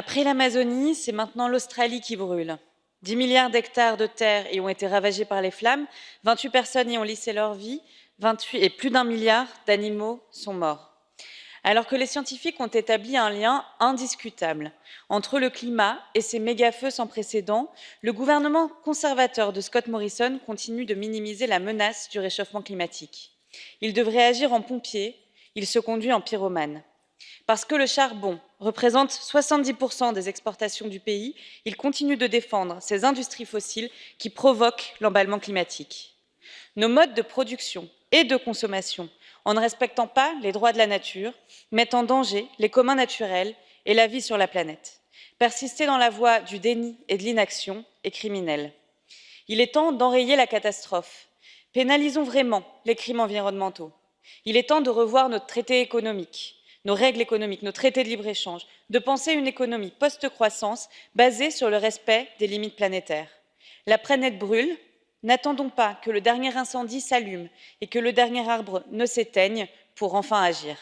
Après l'Amazonie, c'est maintenant l'Australie qui brûle. 10 milliards d'hectares de terre y ont été ravagés par les flammes, 28 personnes y ont lissé leur vie, 28, et plus d'un milliard d'animaux sont morts. Alors que les scientifiques ont établi un lien indiscutable entre le climat et ces méga-feux sans précédent, le gouvernement conservateur de Scott Morrison continue de minimiser la menace du réchauffement climatique. Il devrait agir en pompier, il se conduit en pyromane. Parce que le charbon représente 70% des exportations du pays, il continue de défendre ces industries fossiles qui provoquent l'emballement climatique. Nos modes de production et de consommation, en ne respectant pas les droits de la nature, mettent en danger les communs naturels et la vie sur la planète. Persister dans la voie du déni et de l'inaction est criminel. Il est temps d'enrayer la catastrophe. Pénalisons vraiment les crimes environnementaux. Il est temps de revoir notre traité économique nos règles économiques, nos traités de libre-échange, de penser une économie post-croissance basée sur le respect des limites planétaires. La planète brûle, n'attendons pas que le dernier incendie s'allume et que le dernier arbre ne s'éteigne pour enfin agir.